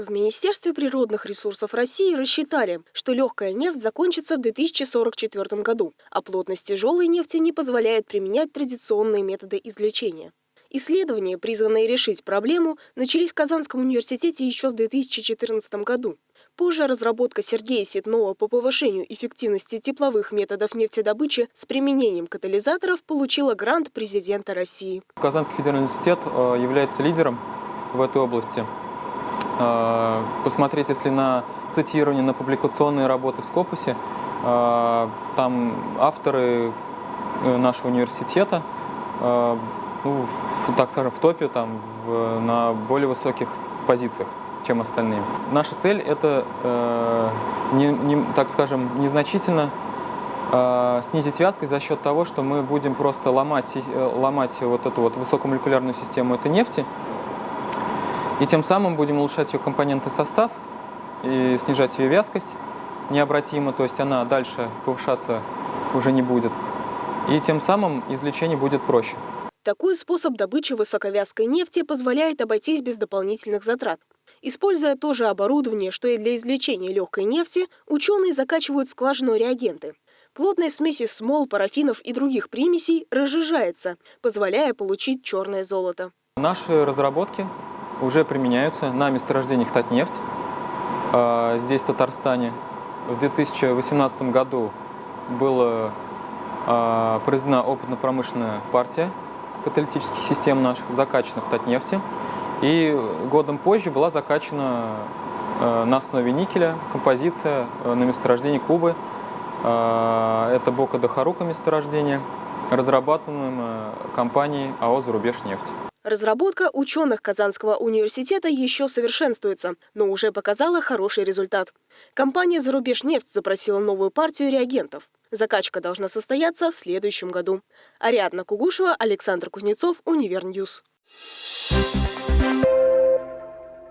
В Министерстве природных ресурсов России рассчитали, что легкая нефть закончится в 2044 году, а плотность тяжелой нефти не позволяет применять традиционные методы извлечения. Исследования, призванные решить проблему, начались в Казанском университете еще в 2014 году. Позже разработка Сергея Ситнова по повышению эффективности тепловых методов нефтедобычи с применением катализаторов получила грант президента России. Казанский федеральный университет э, является лидером в этой области. Э, посмотреть, если на цитирование, на публикационные работы в Скопусе, э, там авторы э, нашего университета, ну, так скажем, в топе, там, в, на более высоких позициях, чем остальные. Наша цель – это, не, не, так скажем, незначительно снизить вязкость за счет того, что мы будем просто ломать, ломать вот эту вот высокомолекулярную систему этой нефти, и тем самым будем улучшать ее компонентный состав и снижать ее вязкость необратимо, то есть она дальше повышаться уже не будет. И тем самым извлечение будет проще. Такой способ добычи высоковязкой нефти позволяет обойтись без дополнительных затрат. Используя то же оборудование, что и для извлечения легкой нефти, ученые закачивают в скважину реагенты. Плотная смесь из смол, парафинов и других примесей разжижается, позволяя получить черное золото. Наши разработки уже применяются на месторождениях Татнефть, а, здесь, в Татарстане. В 2018 году была а, произведена опытно-промышленная партия каталитических систем наших, закачана в Татнефти. И годом позже была закачана а, на основе никеля композиция на месторождении Кубы. Это Бока-де-Харуко месторождение, разрабатываемое компанией АО «Зарубежнефть». Разработка ученых Казанского университета еще совершенствуется, но уже показала хороший результат. Компания «Зарубежнефть» запросила новую партию реагентов. Закачка должна состояться в следующем году. Ариадна Кугушева, Александр Кузнецов, Универньюз. Thank you.